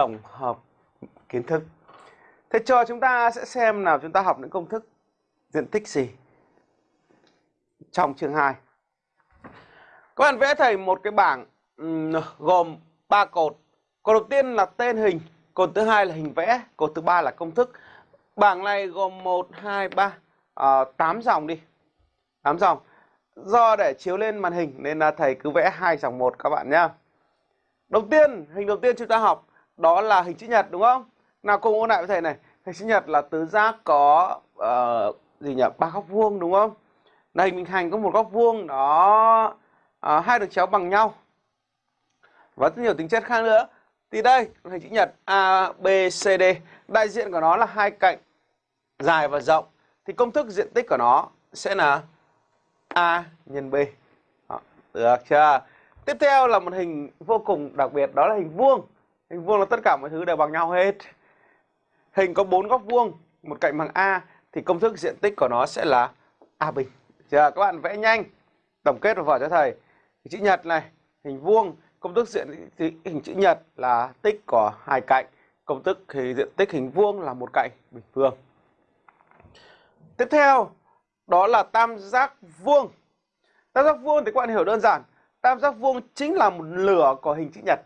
tổng hợp kiến thức. Thế cho chúng ta sẽ xem nào chúng ta học những công thức diện tích gì trong chương 2. Các bạn vẽ thầy một cái bảng gồm 3 cột. Cột đầu tiên là tên hình, cột thứ hai là hình vẽ, cột thứ ba là công thức. Bảng này gồm 1 2 3 uh, 8 dòng đi. 8 dòng. Do để chiếu lên màn hình nên là thầy cứ vẽ hai dòng một các bạn nhé. Đầu tiên, hình đầu tiên chúng ta học đó là hình chữ nhật đúng không? Nào cùng ôn lại với thầy này. Hình chữ nhật là tứ giác có uh, gì nhỉ? ba góc vuông đúng không? Là hình bình hành có một góc vuông đó uh, hai đường chéo bằng nhau. Và rất nhiều tính chất khác nữa. Thì đây, hình chữ nhật ABCD Đại diện của nó là hai cạnh dài và rộng. Thì công thức diện tích của nó sẽ là A nhân B. Đó, được chưa? Tiếp theo là một hình vô cùng đặc biệt đó là hình vuông. Hình vuông là tất cả mọi thứ đều bằng nhau hết. Hình có bốn góc vuông, một cạnh bằng A thì công thức diện tích của nó sẽ là A bình. giờ Các bạn vẽ nhanh. Tổng kết vào vở cho thầy. Hình chữ nhật này, hình vuông, công thức diện tích hình chữ nhật là tích của hai cạnh. Công thức thì diện tích hình vuông là một cạnh bình phương. Tiếp theo, đó là tam giác vuông. Tam giác vuông thì các bạn hiểu đơn giản. Tam giác vuông chính là một lửa của hình chữ nhật.